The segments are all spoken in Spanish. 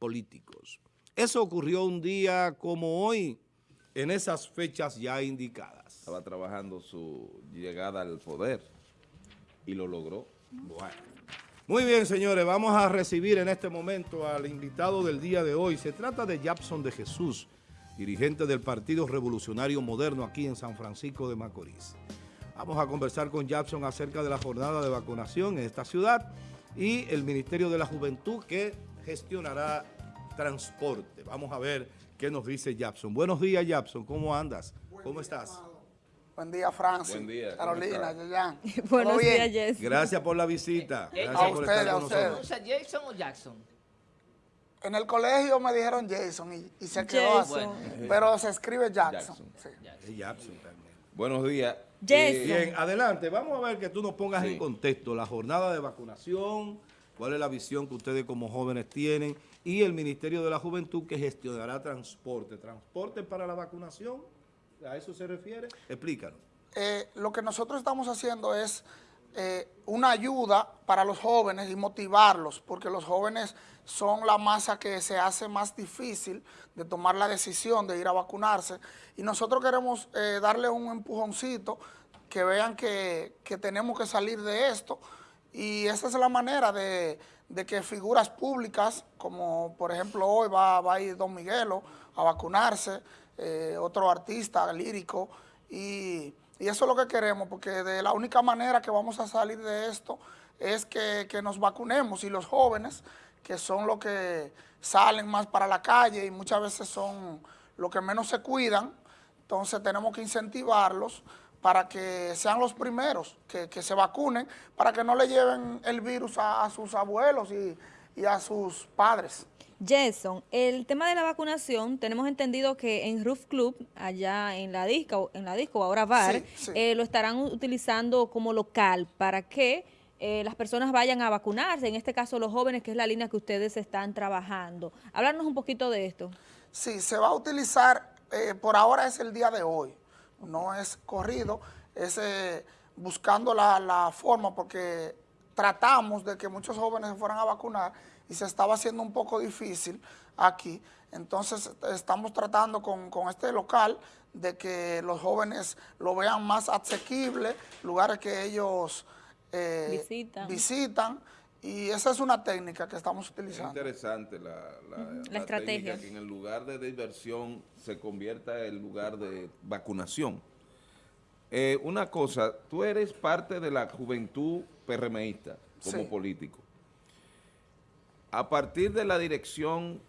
políticos. Eso ocurrió un día como hoy, en esas fechas ya indicadas. Estaba trabajando su llegada al poder y lo logró. Bueno. Muy bien, señores, vamos a recibir en este momento al invitado del día de hoy. Se trata de Japson de Jesús, dirigente del Partido Revolucionario Moderno aquí en San Francisco de Macorís. Vamos a conversar con Japson acerca de la jornada de vacunación en esta ciudad y el Ministerio de la Juventud que gestionará transporte. Vamos a ver qué nos dice Japson. Buenos días, Japson. ¿Cómo andas? ¿Cómo estás? Buen día, Francis. Buen día. Carolina, Yayan. Buenos días, Jess. Gracias por la visita. Gracias a por ustedes, estar a con ustedes. nosotros. ¿Pronuncia Jason o Jackson? En el colegio me dijeron Jason y, y se quedó así. Jason. Pero se escribe Jackson. Jackson. sí. También. Buenos días. Jason. Bien, adelante. Vamos a ver que tú nos pongas Sí. en contexto la jornada de vacunación, cuál es la visión que ustedes como jóvenes tienen y el Ministerio de la Juventud que gestionará transporte. ¿Transporte para la vacunación? ¿A eso se refiere? Explícanos. Eh, lo que nosotros estamos haciendo es eh, una ayuda para los jóvenes y motivarlos, porque los jóvenes son la masa que se hace más difícil de tomar la decisión de ir a vacunarse. Y nosotros queremos eh, darle un empujoncito, que vean que, que tenemos que salir de esto. Y esa es la manera de, que figuras públicas, como por ejemplo hoy va, va a ir Don Miguelo a vacunarse, eh, otro artista lírico, y, y eso es lo que queremos, porque de la única manera que vamos a salir de esto es que, que nos vacunemos y los jóvenes, que son los que salen más para la calle y muchas veces son los que menos se cuidan, entonces tenemos que incentivarlos para que sean los primeros que, que se vacunen, para que no le lleven el virus a, a sus abuelos y, y a sus padres. Jason, el tema de la vacunación, tenemos entendido que en Roof Club, allá en la disco, en la disco ahora bar, Sí, sí. eh, lo estarán utilizando como local para que eh, las personas vayan a vacunarse, en este caso los jóvenes, que es la línea que ustedes están trabajando. Háblanos un poquito de esto. Sí, se va a utilizar, eh, por ahora es el día de hoy, no es corrido, es eh, buscando la, la forma porque tratamos de que muchos jóvenes se fueran a vacunar y se estaba haciendo un poco difícil aquí. Entonces estamos tratando con, con este local de que los jóvenes lo vean más asequible, lugares que ellos eh, Visitan. visitan y esa es una técnica que estamos Es utilizando. interesante la, la, La estrategia. que en el lugar de diversión se convierta en lugar de vacunación. Eh, una cosa, tú eres parte de la juventud PRMista como Sí. político. A partir de la dirección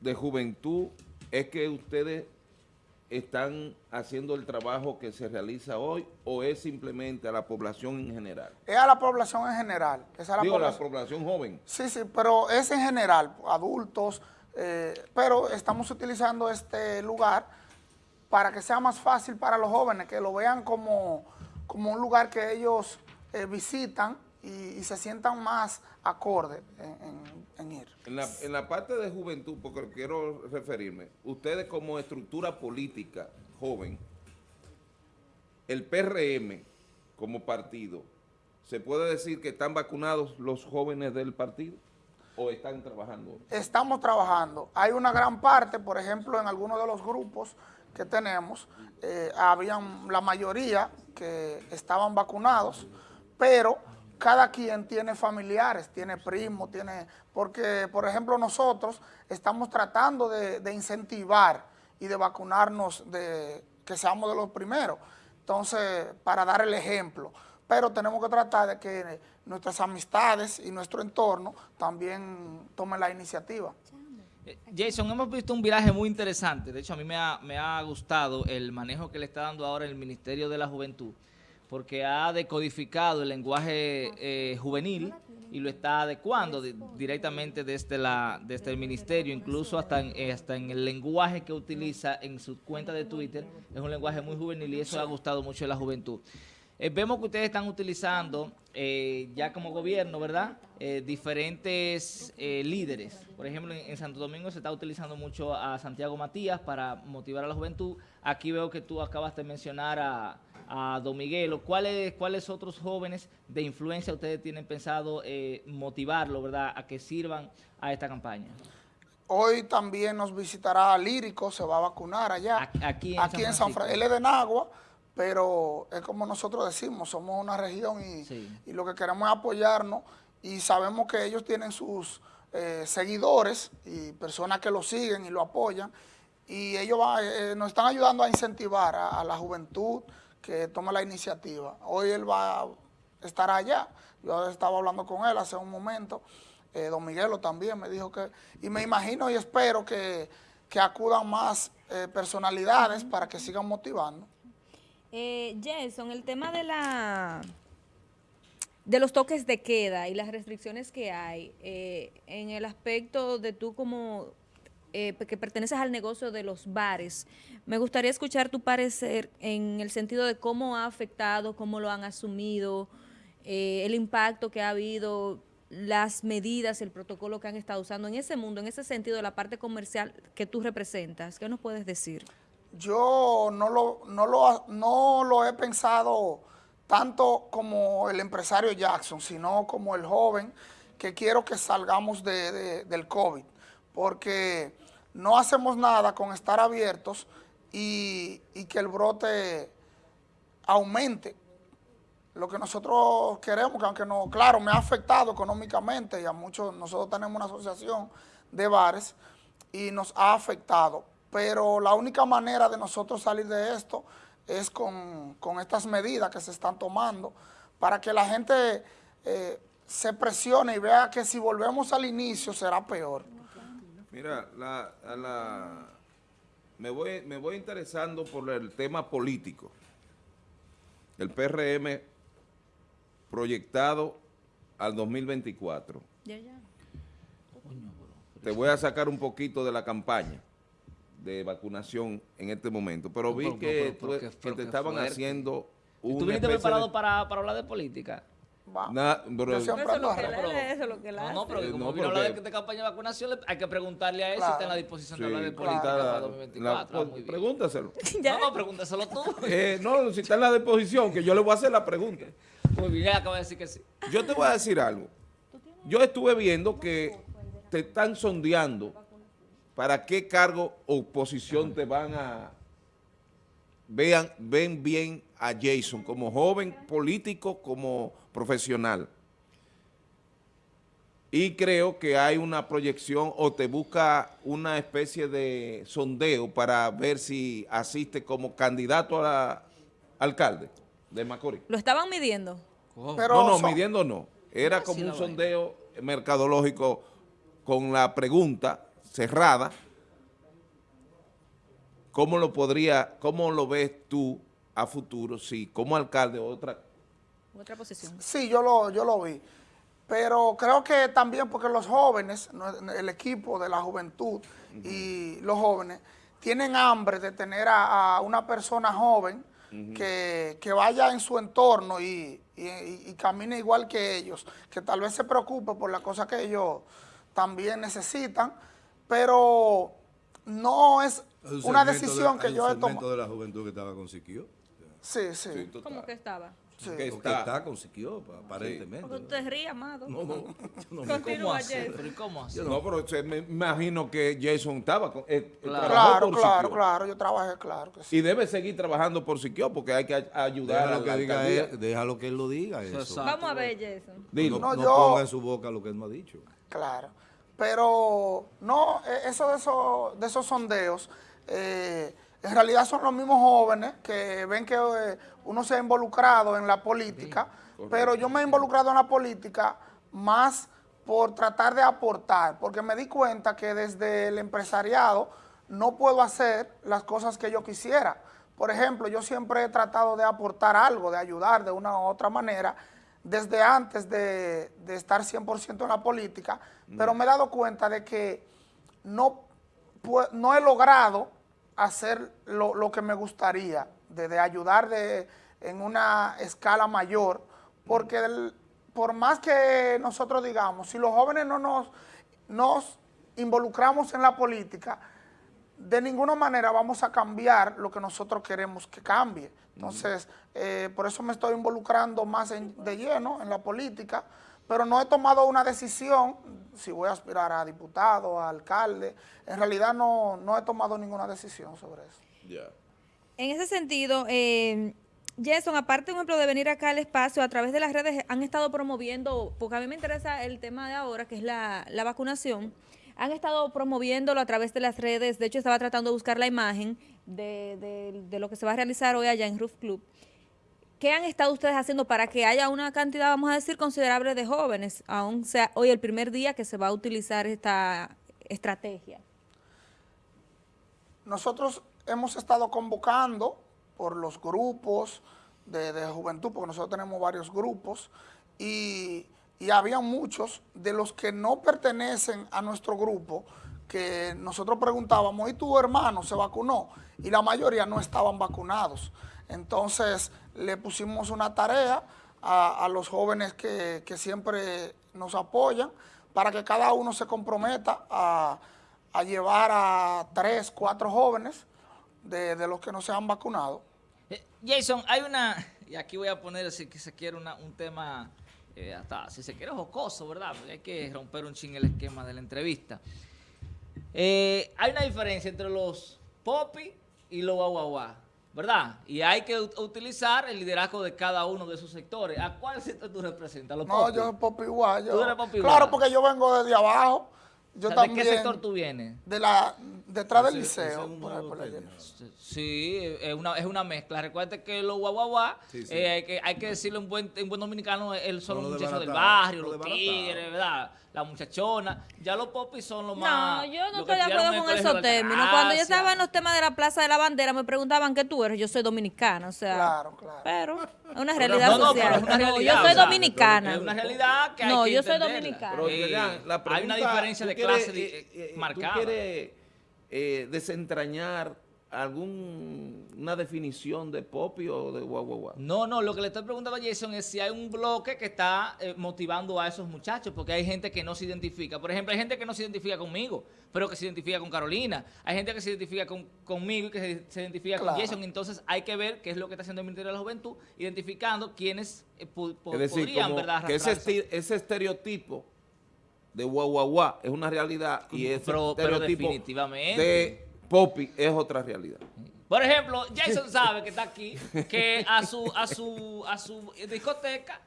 de juventud es que ustedes están haciendo el trabajo que se realiza hoy o es simplemente a la población en general? Es a la población en general. Es a la Digo, la población. población joven. Sí, sí, pero es en general, adultos, eh, pero estamos utilizando este lugar para que sea más fácil para los jóvenes, que lo vean como, como un lugar que ellos eh, visitan y, y se sientan más acorde en, en- en ir. En la, en la parte de juventud, porque quiero referirme, ustedes como estructura política joven, el PRM como partido, ¿se puede decir que están vacunados los jóvenes del partido o están trabajando? Estamos trabajando. Hay una gran parte, por ejemplo, en algunos de los grupos que tenemos, eh, habían la mayoría que estaban vacunados, pero cada quien tiene familiares, tiene primos, tiene... Porque, por ejemplo, nosotros estamos tratando de, incentivar y de vacunarnos, de que seamos de los primeros. Entonces, para dar el ejemplo. Pero tenemos que tratar de que nuestras amistades y nuestro entorno también tomen la iniciativa. Eh, Jason, hemos visto un viraje muy interesante. De hecho, a mí me ha gustado el manejo que le está dando ahora el Ministerio de la Juventud, porque ha decodificado el lenguaje eh, juvenil y lo está adecuando di- directamente desde, la, desde el Ministerio, incluso hasta en, eh, hasta en el lenguaje que utiliza en su cuenta de Twitter. Es un lenguaje muy juvenil y eso ha gustado mucho a la juventud. Eh, vemos que ustedes están utilizando, eh, ya como gobierno, ¿verdad? Diferentes líderes. Por ejemplo, en, en Santo Domingo se está utilizando mucho a Santiago Matías para motivar a la juventud. Aquí veo que tú acabas de mencionar a, a Don Miguelo, ¿cuáles, ¿cuáles otros jóvenes de influencia ustedes tienen pensado eh, motivarlo, verdad, a que sirvan a esta campaña? Hoy también nos visitará Lírico, se va a vacunar allá. Aquí en aquí San en San Francisco. Francisco. Él es de Nagua, pero es como nosotros decimos, somos una región y, Sí. y lo que queremos es apoyarnos y sabemos que ellos tienen sus eh, seguidores y personas que lo siguen y lo apoyan y ellos va- eh, nos están ayudando a incentivar a, a la juventud que tome la iniciativa. Hoy él va a estar allá, yo estaba hablando con él hace un momento, eh, don Miguelo también me dijo que, y me imagino y espero que, que acudan más eh, personalidades para que sigan motivando. Eh, Jason, el tema de la de los toques de queda y las restricciones que hay eh, en el aspecto de tú como eh, que perteneces al negocio de los bares, me gustaría escuchar tu parecer en el sentido de cómo ha afectado, cómo lo han asumido, eh, el impacto que ha habido, las medidas, el protocolo que han estado usando en ese mundo, en ese sentido la parte comercial que tú representas. ¿Qué nos puedes decir? Yo no lo, no lo, no lo he pensado tanto como el empresario Jackson, sino como el joven que quiero que salgamos de- del COVID, porque no hacemos nada con estar abiertos y, que el brote aumente. Lo que nosotros queremos, que aunque no, claro, me ha afectado económicamente y a muchos, nosotros tenemos una asociación de bares y nos ha afectado, pero la única manera de nosotros salir de esto es con, con estas medidas que se están tomando para que la gente eh, se presione y vea que si volvemos al inicio será peor. Mira, la, a la- me, voy, me voy interesando por el tema político. El PRM proyectado al 2024. Ya, ya. Te voy a sacar un poquito de la campaña de vacunación en este momento, pero vi Pero, que, pero, pero, tú- pero, que qué- pero te estaban fuerte. haciendo ¿Y una tú viniste preparado de- para, para hablar de política? Va. Pero- Yo siempre Eso es lo que eso es lo que él No, hace. no, pero Eh, como no, vino a hablar de, de campaña de vacunación, hay que preguntarle a él si Claro. está en la disposición Sí, de hablar de claro. política para La- 2024. la- muy bien. pregúntaselo. No, no, pregúntaselo tú. Eh, no, si está en la disposición, que yo le voy a hacer la pregunta. Muy bien, él acaba de decir que sí. Yo te voy a decir algo. Yo estuve viendo que te están sondeando para qué cargo o posición te van a... Vean, ven bien a Jason como joven político, como profesional. Y creo que hay una proyección o te busca una especie de sondeo para ver si asiste como candidato a la- alcalde de Macorís. Lo estaban midiendo. Pero no, no, son- midiendo no. Era así como un sondeo mercadológico con la pregunta cerrada. ¿Cómo lo podría, cómo lo ves tú a futuro, si como alcalde o otra? Otra posición. Sí, yo lo, yo lo vi. Pero creo que también porque los jóvenes, el equipo de la juventud y los jóvenes, tienen hambre de tener a, a una persona joven que, que vaya en su entorno y, y- y- camine igual que ellos, que tal vez se preocupe por las cosas que ellos también necesitan, pero no es un una decisión de- que yo he tomado. de la juventud que estaba con Siquio. Sí, sí. ¿Cómo que estaba? sí. Que Porque está- está con Siquio, aparentemente. Porque te rías, amado. No, no, no me- ¿Cómo Continúa, así? Jason. ¿Pero y cómo así? No, pero se- me imagino que Jason estaba con, eh, Claro. Claro, claro, yo trabajé, claro que sí. Y debe seguir trabajando por Siquio porque hay que ay- ayudar a Déjalo la que, diga él, déjalo que él lo diga eso. Exacto. Vamos a ver, Jason. Dilo. No, No, no yo- ponga en su boca lo que él me ha dicho. Claro. Pero no, eh, eso de esos, de esos sondeos, eh, en realidad son los mismos jóvenes que ven que eh, uno se ha involucrado en la política, pero yo me he involucrado en la política más por tratar de aportar, porque me di cuenta que desde el empresariado no puedo hacer las cosas que yo quisiera. Por ejemplo, yo siempre he tratado de aportar algo, de ayudar de una u otra manera, desde antes de, de estar 100% en la política, pero me he dado cuenta de que no, no he logrado hacer lo, lo que me gustaría, de, de ayudar de, en una escala mayor, porque el- por más que nosotros digamos, si los jóvenes no nos, nos involucramos en la política, de ninguna manera vamos a cambiar lo que nosotros queremos que cambie. Entonces, eh, por eso me estoy involucrando más en- de lleno en la política, pero no he tomado una decisión si voy a aspirar a diputado, a alcalde. En realidad no, no he tomado ninguna decisión sobre eso. En ese sentido, eh, Jason, aparte, por ejemplo, de venir acá al espacio, a través de las redes han estado promoviendo, porque a mí me interesa el tema de ahora, que es la, la vacunación, han estado promoviéndolo a través de las redes, de hecho estaba tratando de buscar la imagen de, de- de lo que se va a realizar hoy allá en Roof Club. ¿Qué han estado ustedes haciendo para que haya una cantidad, vamos a decir, considerable de jóvenes, aún sea hoy el primer día que se va a utilizar esta estrategia? Nosotros hemos estado convocando por los grupos de, juventud, porque nosotros tenemos varios grupos, y había muchos de los que no pertenecen a nuestro grupo, que nosotros preguntábamos, ¿y tu hermano se vacunó? Y la mayoría no estaban vacunados. Entonces le pusimos una tarea a, los jóvenes que, siempre nos apoyan para que cada uno se comprometa a, llevar a tres, cuatro jóvenes de, los que no se han vacunado. Eh, Jason, hay una, y aquí voy a poner si se quiere una- un tema, eh, hasta si se quiere jocoso, ¿verdad? Porque hay que romper un ching el esquema de la entrevista. Eh, hay una diferencia entre los popi y los guaguaguá, ¿verdad? Y hay que ut- utilizar el liderazgo de cada uno de esos sectores. ¿A cuál sector tú representas? ¿Los No, yo soy Popi igual. yo- Tú eres Claro, porque yo vengo desde abajo. Yo O sea, ¿De qué sector tú vienes? De la, detrás del liceo. es un por ahí, nuevo por allá. término. Sí, es una, es una mezcla. Recuerda que los guaguaguá, Sí, sí. eh, hay, que, hay que decirlo en buen, en buen dominicano, el, son No muchachos del barrio, lo los tigres, ¿verdad? La muchachona. Ya los popis son los No, más... yo no los que estoy de acuerdo con esos términos. Cuando yo Altagracia. estaba en los temas de la Plaza de la Bandera, me preguntaban qué tú eres. Yo soy dominicana, o sea. Claro, claro. Pero es una realidad No, no, social. pero es una No, realidad, yo soy dominicana. Es una realidad que hay No, que yo soy dominicana. Pero, Eh, hay una diferencia ¿tú de clase eh, eh, marcada. ¿Tú quieres eh, desentrañar alguna definición de popi o de guaguaguá? No, no, lo que le estoy preguntando a Jason es si hay un bloque que está eh, motivando a esos muchachos, porque hay gente que no se identifica. Por ejemplo, hay gente que no se identifica conmigo, pero que se identifica con Carolina. Hay gente que se identifica con- conmigo y que se, se identifica Claro. con Jason. Entonces hay que ver qué es lo que está haciendo el Ministerio de la Juventud, identificando quiénes eh, pu- po- Es decir, podrían, ¿verdad? que ese estereotipo de guaguaguá es una realidad y ese Pero- pero definitivamente. de popi es otra realidad. Por ejemplo, Jason sabe que está aquí, que a su, a su, a su discoteca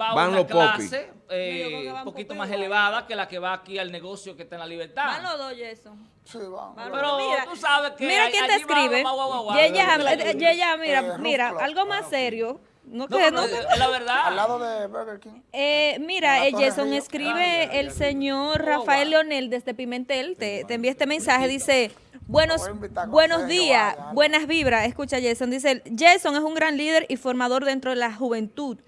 va Van una los popis. clase eh, un poquito más elevada que la que va aquí al negocio que está en la libertad. Van los dos, Jason. Sí. Van Pero. Mira, tú sabes que Mira hay- quién te escribe. va- va- eh, mira, Eh, mira, Club. algo más serio. No, No, que, no, es la verdad. Al lado de Burger King. Eh, mira, eh, Jason, Río. escribe el señor Oh, Rafael wow. Leonel desde Pimentel, te, te envía este mensaje, dice, buenos, buenos días, buenas vibras, escucha Jason, dice, Jason es un gran líder y formador dentro de la juventud.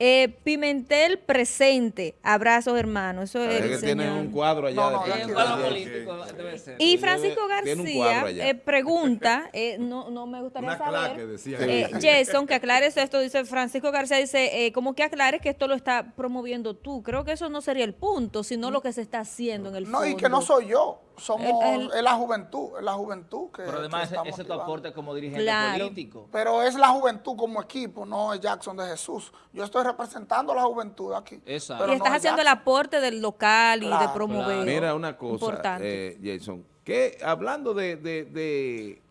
Eh, Pimentel presente, abrazos hermanos, eso es que tienen señor. un cuadro allá. No, de no, Pimentel. Tranquilo, un cuadro tranquilo. político debe ser. Y Francisco Tiene García eh, pregunta, eh, no, no me gustaría Una saber, claque, decía eh. Jason, que aclares esto, dice Francisco García, dice, eh, como que aclares que esto lo está promoviendo tú. Creo que eso no sería el punto, sino lo que se está haciendo en el No, fondo. y que no soy yo. Somos, El- el- es la juventud, es la juventud que. Pero además que ese, ese es tu aporte como dirigente Claro. político. Pero es la juventud como equipo, no es Jackson de Jesús. Yo estoy representando a la juventud aquí. Exacto. pero y estás no es haciendo el aporte del local y de Claro, promover. Mira una cosa, Importante. eh, Jason, que hablando de, de, de,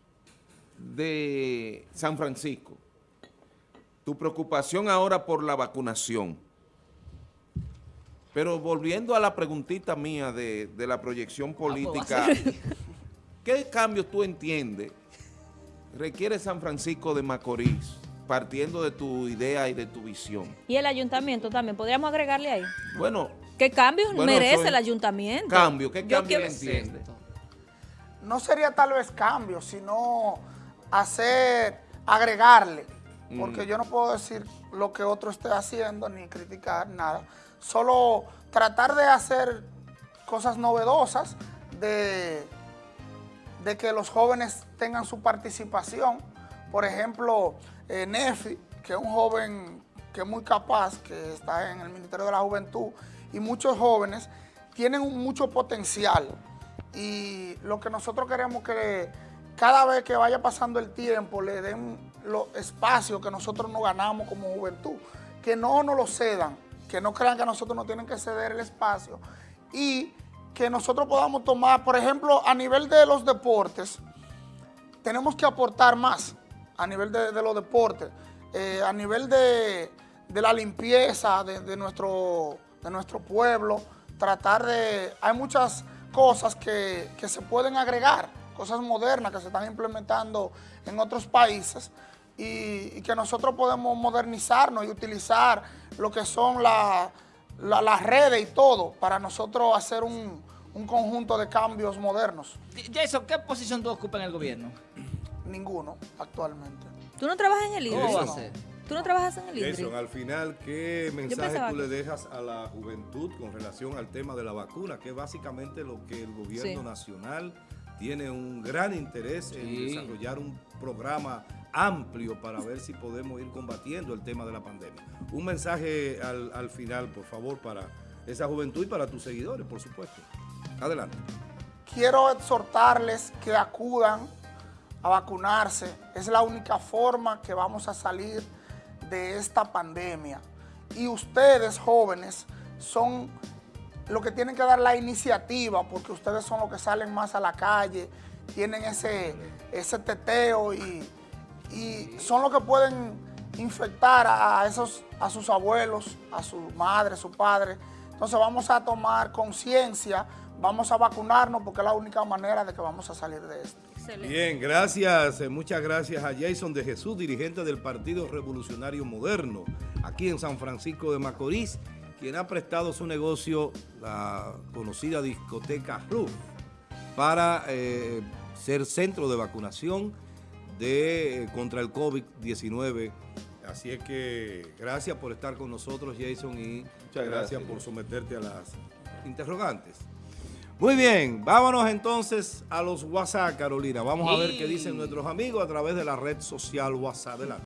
de San Francisco, tu preocupación ahora por la vacunación, pero volviendo a la preguntita mía de, de la proyección política, ¿qué cambios tú entiendes requiere San Francisco de Macorís, partiendo de tu idea y de tu visión? Y el ayuntamiento también, podríamos agregarle ahí. Bueno, ¿Qué cambios Bueno, merece el ayuntamiento? cambio, ¿qué Yo cambio quiero- entiendes? no sería tal vez cambio, sino hacer, agregarle, porque yo no puedo decir lo que otro esté haciendo ni criticar nada, solo tratar de hacer cosas novedosas, de, que los jóvenes tengan su participación. Por ejemplo, eh, Nefi, que es un joven que es muy capaz, que está en el Ministerio de la Juventud, y muchos jóvenes tienen mucho potencial. Y lo que nosotros queremos que cada vez que vaya pasando el tiempo le den los espacios que nosotros nos ganamos como juventud, que no nos lo cedan, que no crean que nosotros no tienen que ceder el espacio y que nosotros podamos tomar, por ejemplo, a nivel de los deportes, tenemos que aportar más a nivel de, los deportes, eh, a nivel de, la limpieza de, nuestro, de nuestro pueblo, tratar de... Hay muchas cosas que, que se pueden agregar, cosas modernas que se están implementando en otros países y que nosotros podemos modernizarnos y utilizar lo que son la- la- las redes y todo para nosotros hacer un, un conjunto de cambios modernos. Jason, ¿qué posición tú ocupas en el gobierno? Ninguno actualmente. ¿Tú no trabajas en el INDRI? ¿Cómo va a Jason. ser? ¿Tú no trabajas en el INDRI? Jason, al final, ¿qué mensaje tú que- le dejas a la juventud con relación al tema de la vacuna? Que es básicamente lo que el gobierno Sí. nacional tiene un gran interés en desarrollar un programa amplio para ver si podemos ir combatiendo el tema de la pandemia. Un mensaje al, al final, por favor, para esa juventud y para tus seguidores, por supuesto. Adelante. Quiero exhortarles que acudan a vacunarse. Es la única forma que vamos a salir de esta pandemia. Y ustedes, jóvenes, son los que tienen que dar la iniciativa, porque ustedes son los que salen más a la calle, tienen ese, ese teteo y, y son los que pueden infectar a, esos, a sus abuelos, a su madre, su padre. Entonces vamos a tomar conciencia, vamos a vacunarnos porque es la única manera de que vamos a salir de esto. Excelente. Bien, gracias, eh, muchas gracias a Jason de Jesús, dirigente del Partido Revolucionario Moderno, aquí en San Francisco de Macorís, quien ha prestado su negocio, la conocida discoteca Roof, para eh, ser centro de vacunación de, eh, contra el COVID-19. Así es que gracias por estar con nosotros, Jason, y Muchas gracias, gracias, por someterte a las interrogantes. Muy bien, vámonos entonces a los WhatsApp, Carolina. Vamos a ver qué dicen nuestros amigos a través de la red social WhatsApp. Adelante.